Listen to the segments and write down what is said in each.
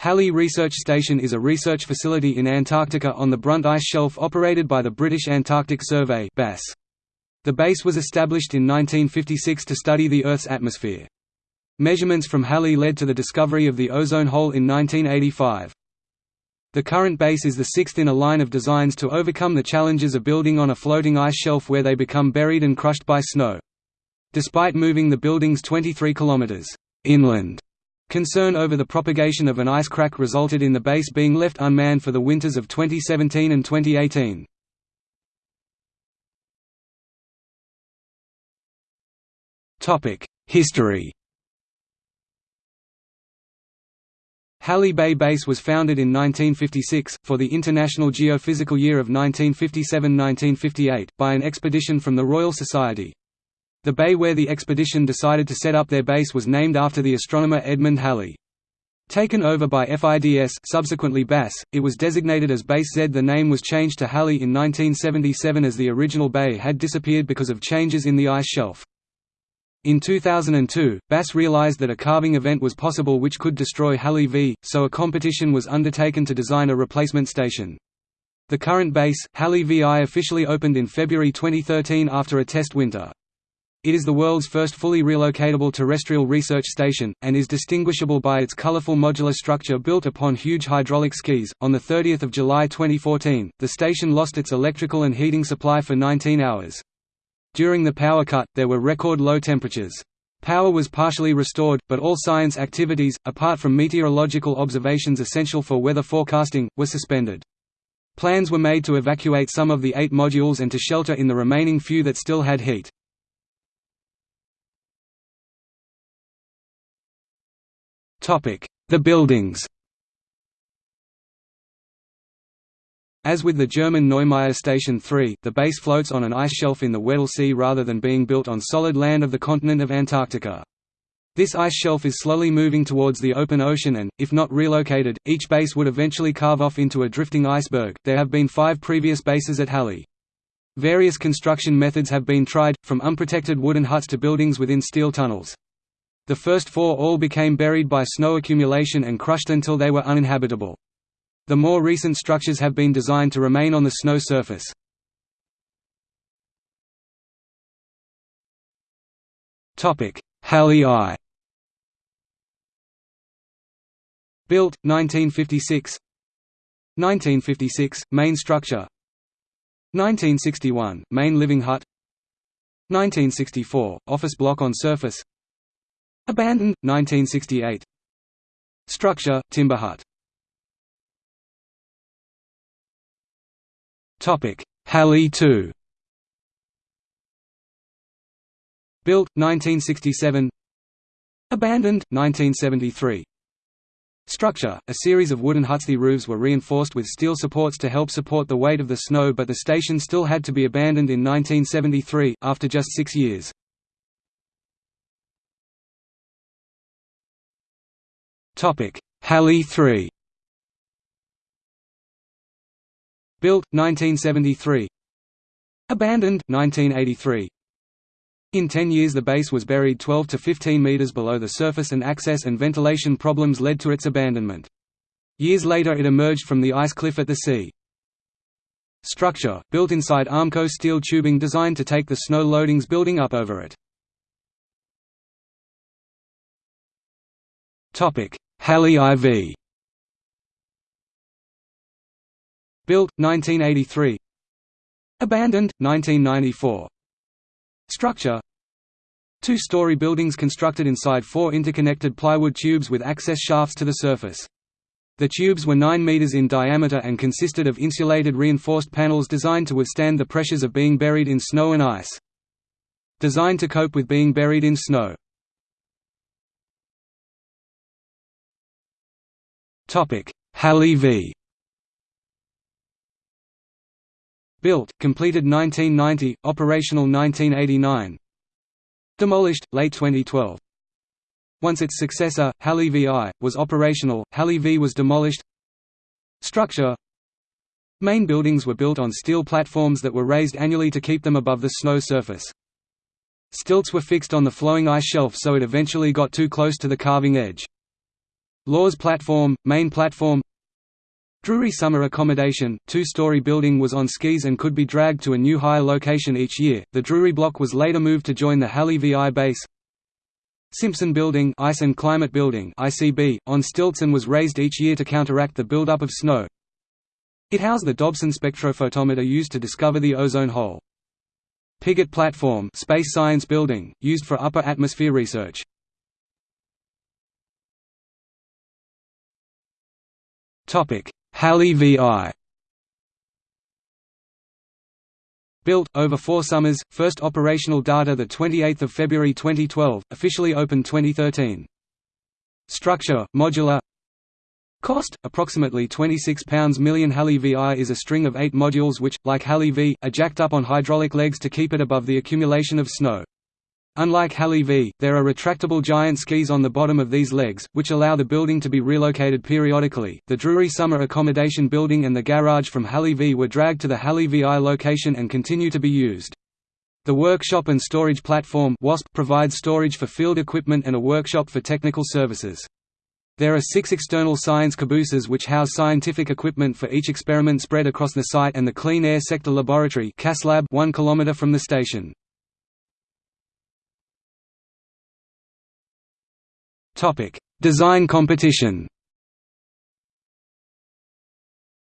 Halley Research Station is a research facility in Antarctica on the Brunt Ice Shelf operated by the British Antarctic Survey. The base was established in 1956 to study the Earth's atmosphere. Measurements from Halley led to the discovery of the ozone hole in 1985. The current base is the sixth in a line of designs to overcome the challenges of building on a floating ice shelf where they become buried and crushed by snow. Despite moving the buildings 23 kilometers inland Concern over the propagation of an ice crack resulted in the base being left unmanned for the winters of 2017 and 2018. History Halley Bay Base was founded in 1956, for the International Geophysical Year of 1957–1958, by an expedition from the Royal Society, the bay where the expedition decided to set up their base was named after the astronomer Edmund Halley. Taken over by FIDS subsequently BAS, it was designated as Base Z. The name was changed to Halley in 1977 as the original bay had disappeared because of changes in the ice shelf. In 2002, BAS realized that a calving event was possible which could destroy Halley V, so a competition was undertaken to design a replacement station. The current base, Halley VI officially opened in February 2013 after a test winter. It is the world's first fully relocatable terrestrial research station, and is distinguishable by its colorful modular structure built upon huge hydraulic skis. On 30 July 2014, the station lost its electrical and heating supply for 19 hours. During the power cut, there were record low temperatures. Power was partially restored, but all science activities, apart from meteorological observations essential for weather forecasting, were suspended. Plans were made to evacuate some of the eight modules and to shelter in the remaining few that still had heat. The buildings As with the German Neumayer Station 3, the base floats on an ice shelf in the Weddell Sea rather than being built on solid land of the continent of Antarctica. This ice shelf is slowly moving towards the open ocean and, if not relocated, each base would eventually calve off into a drifting iceberg. There have been five previous bases at Halley. Various construction methods have been tried, from unprotected wooden huts to buildings within steel tunnels. The first four all became buried by snow accumulation and crushed until they were uninhabitable. The more recent structures have been designed to remain on the snow surface. Halley I Built, 1956 1956, main structure. 1961, main living hut. 1964, office block on surface Abandoned, 1968 Structure, timber hut Halley 2 Built, 1967 Abandoned, 1973 Structure, a series of wooden huts. The roofs were reinforced with steel supports to help support the weight of the snow but the station still had to be abandoned in 1973, after just six years. Halley 3 Built, 1973 Abandoned, 1983 in 10 years the base was buried 12 to 15 meters below the surface and access and ventilation problems led to its abandonment. Years later it emerged from the ice cliff at the sea. Structure, built inside Armco steel tubing designed to take the snow loadings building up over it. Halley IV Built, 1983 Abandoned, 1994 Structure Two-story buildings constructed inside four interconnected plywood tubes with access shafts to the surface. The tubes were 9 meters in diameter and consisted of insulated reinforced panels designed to withstand the pressures of being buried in snow and ice. Designed to cope with being buried in snow. Halley v. Built, completed 1990, operational 1989 Demolished, late 2012 Once its successor, Halley VI, was operational, Halley V. was demolished. Structure. Main buildings were built on steel platforms that were raised annually to keep them above the snow surface. Stilts were fixed on the flowing ice shelf so it eventually got too close to the calving edge. Lawes Platform, main platform Drury Summer Accommodation, two-story building was on skis and could be dragged to a new higher location each year. The Drury block was later moved to join the Halley VI base. Simpson Building, Ice and Climate Building (ICB) on stilts and was raised each year to counteract the buildup of snow. It housed the Dobson spectrophotometer used to discover the ozone hole. Piggott Platform, Space Science Building, used for upper atmosphere research. Topic: Halley VI. Built, over four summers, first operational data 28 February 2012, officially opened 2013. Structure, modular Cost, approximately £26 million Halley VI is a string of eight modules which, like Halley V, are jacked up on hydraulic legs to keep it above the accumulation of snow. Unlike Halley V, there are retractable giant skis on the bottom of these legs, which allow the building to be relocated periodically. The Drury Summer Accommodation Building and the garage from Halley V were dragged to the Halley VI location and continue to be used. The Workshop and Storage Platform WASP provides storage for field equipment and a workshop for technical services. There are six external science cabooses which house scientific equipment for each experiment spread across the site and the Clean Air Sector Laboratory 1 km from the station. Topic: Design competition.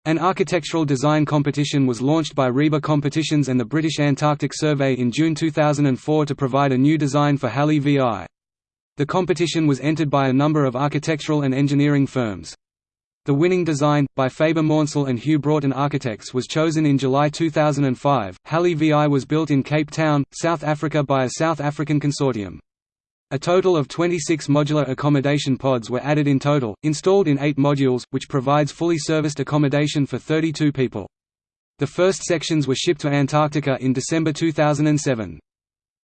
An architectural design competition was launched by RIBA Competitions and the British Antarctic Survey in June 2004 to provide a new design for Halley VI. The competition was entered by a number of architectural and engineering firms. The winning design, by Faber Maunsell and Hugh Broughton Architects was chosen in July 2005. Halley VI was built in Cape Town, South Africa by a South African consortium. A total of 26 modular accommodation pods were added in total, installed in eight modules, which provides fully serviced accommodation for 32 people. The first sections were shipped to Antarctica in December 2007.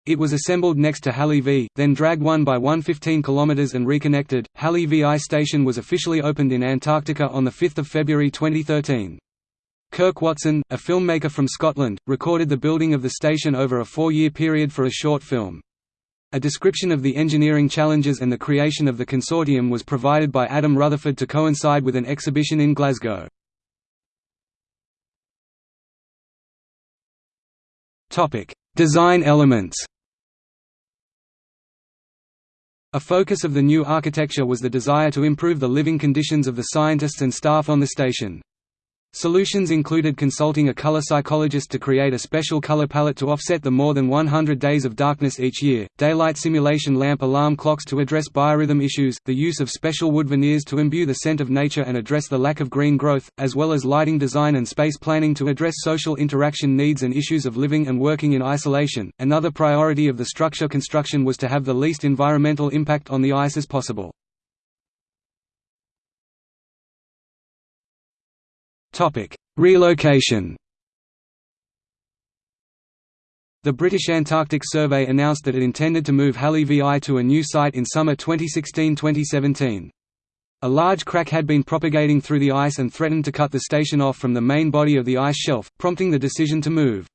It was assembled next to Halley V, then dragged one by one 15 km and reconnected. Halley VI station was officially opened in Antarctica on 5 February 2013. Kirk Watson, a filmmaker from Scotland, recorded the building of the station over a four-year period for a short film. A description of the engineering challenges and the creation of the consortium was provided by Adam Rutherford to coincide with an exhibition in Glasgow. Design elements A focus of the new architecture was the desire to improve the living conditions of the scientists and staff on the station. Solutions included consulting a color psychologist to create a special color palette to offset the more than 100 days of darkness each year, daylight simulation lamp alarm clocks to address biorhythm issues, the use of special wood veneers to imbue the scent of nature and address the lack of green growth, as well as lighting design and space planning to address social interaction needs and issues of living and working in isolation. Another priority of the structure construction was to have the least environmental impact on the ice as possible. Topic: Relocation. The British Antarctic Survey announced that it intended to move Halley VI to a new site in summer 2016–2017. A large crack had been propagating through the ice and threatened to cut the station off from the main body of the ice shelf, prompting the decision to move.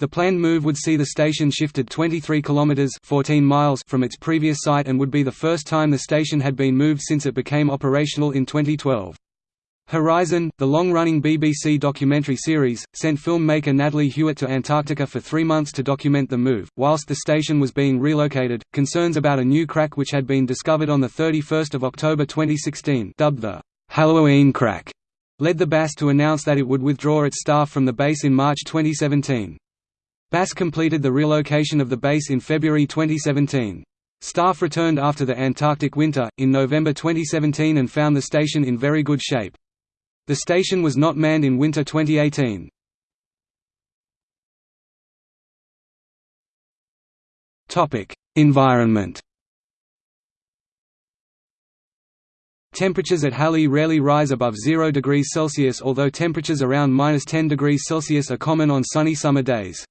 The planned move would see the station shifted 23 kilometers 14 miles from its previous site and would be the first time the station had been moved since it became operational in 2012. Horizon, the long-running BBC documentary series, sent filmmaker Natalie Hewitt to Antarctica for three months to document the move. Whilst the station was being relocated, concerns about a new crack which had been discovered on 31 October 2016 dubbed the Halloween crack led the BAS to announce that it would withdraw its staff from the base in March 2017. BAS completed the relocation of the base in February 2017. Staff returned after the Antarctic winter, in November 2017 and found the station in very good shape. The station was not manned in winter 2018. Topic: Environment. Temperatures at Halley rarely rise above 0 degrees Celsius although temperatures around minus 10 degrees Celsius are common on sunny summer days.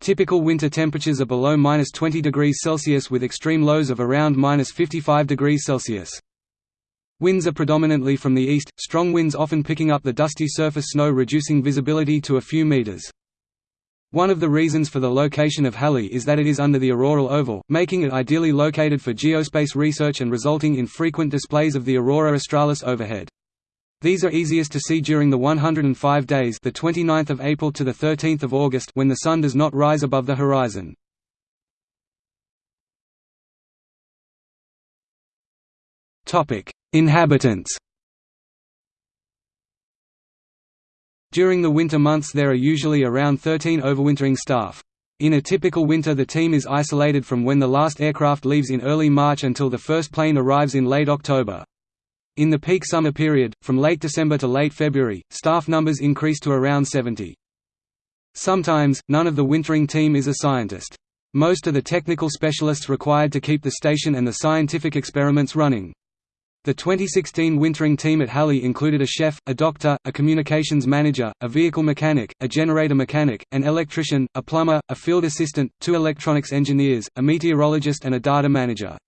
Typical winter temperatures are below minus 20 degrees Celsius with extreme lows of around minus 55 degrees Celsius. Winds are predominantly from the east, strong winds often picking up the dusty surface snow reducing visibility to a few meters. One of the reasons for the location of Halley is that it is under the auroral oval, making it ideally located for geospace research and resulting in frequent displays of the aurora australis overhead. These are easiest to see during the 105 days the 29th of April to the 13th of August when the sun does not rise above the horizon. Topic: Inhabitants During the winter months there are usually around 13 overwintering staff. In a typical winter the team is isolated from when the last aircraft leaves in early March until the first plane arrives in late October. In the peak summer period, from late December to late February, staff numbers increase to around 70. Sometimes, none of the wintering team is a scientist. Most are the technical specialists required to keep the station and the scientific experiments running. The 2016 wintering team at Halley included a chef, a doctor, a communications manager, a vehicle mechanic, a generator mechanic, an electrician, a plumber, a field assistant, two electronics engineers, a meteorologist and a data manager.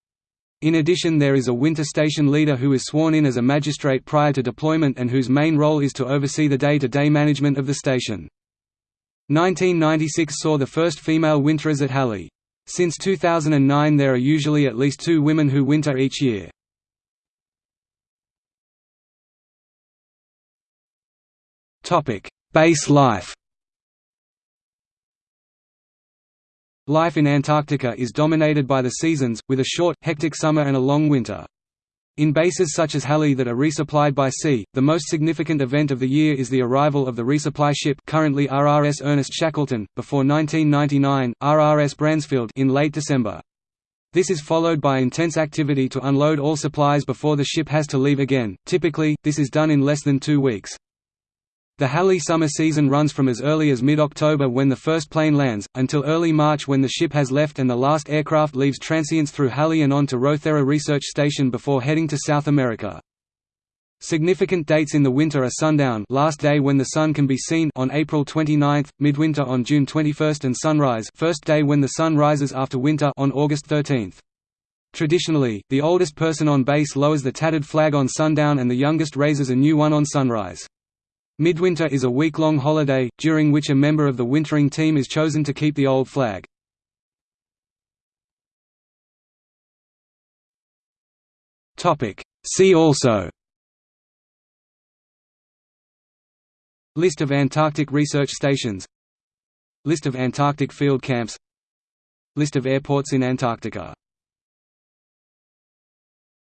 In addition there is a winter station leader who is sworn in as a magistrate prior to deployment and whose main role is to oversee the day-to-day -day management of the station. 1996 saw the first female winterers at Halley. Since 2009 there are usually at least two women who winter each year. Base life Life in Antarctica is dominated by the seasons, with a short, hectic summer and a long winter. In bases such as Halley that are resupplied by sea, the most significant event of the year is the arrival of the resupply ship currently RRS Ernest Shackleton, before 1999, RRS Bransfield in late December. This is followed by intense activity to unload all supplies before the ship has to leave again, typically, this is done in less than two weeks. The Halley summer season runs from as early as mid-October when the first plane lands, until early March when the ship has left and the last aircraft leaves transients through Halley and on to Rothera Research Station before heading to South America. Significant dates in the winter are sundown last day when the sun can be seen on April 29, midwinter on June 21 and sunrise first day when the sun rises after winter on August 13. Traditionally, the oldest person on base lowers the tattered flag on sundown and the youngest raises a new one on sunrise. Midwinter is a week-long holiday, during which a member of the wintering team is chosen to keep the old flag. See also. List of Antarctic research stations. List of Antarctic field camps. List of airports in Antarctica